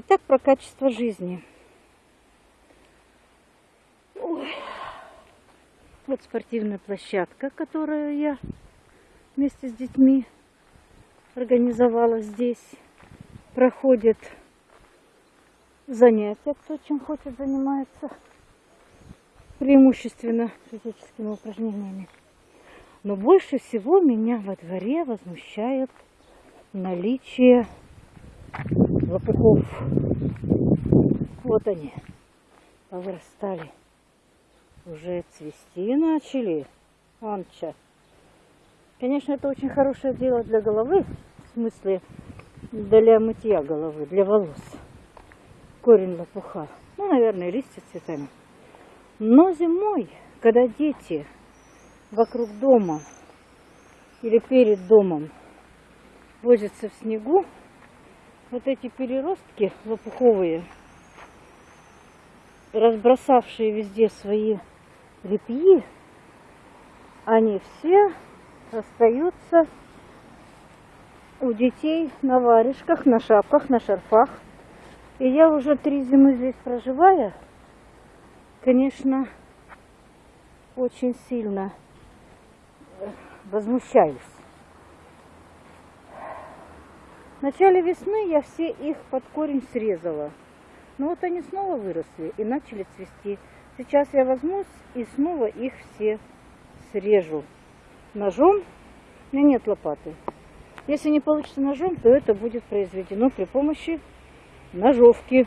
Итак, про качество жизни. Ой. Вот спортивная площадка, которую я вместе с детьми организовала здесь. Проходит занятия, кто чем хочет занимается. Преимущественно физическими упражнениями. Но больше всего меня во дворе возмущает наличие лопухов. Вот они, повырастали. Уже цвести начали. Анча. Конечно, это очень хорошее дело для головы, в смысле для мытья головы, для волос. Корень лопуха. Ну, наверное, листья цветами. Но зимой, когда дети вокруг дома или перед домом возятся в снегу, вот эти переростки лопуховые, разбросавшие везде свои репьи, они все остаются у детей на варежках, на шапках, на шарфах. И я уже три зимы здесь проживая, конечно, очень сильно возмущаюсь. В начале весны я все их под корень срезала. Но вот они снова выросли и начали цвести. Сейчас я возьмусь и снова их все срежу ножом. У меня нет лопаты. Если не получится ножом, то это будет произведено при помощи ножовки.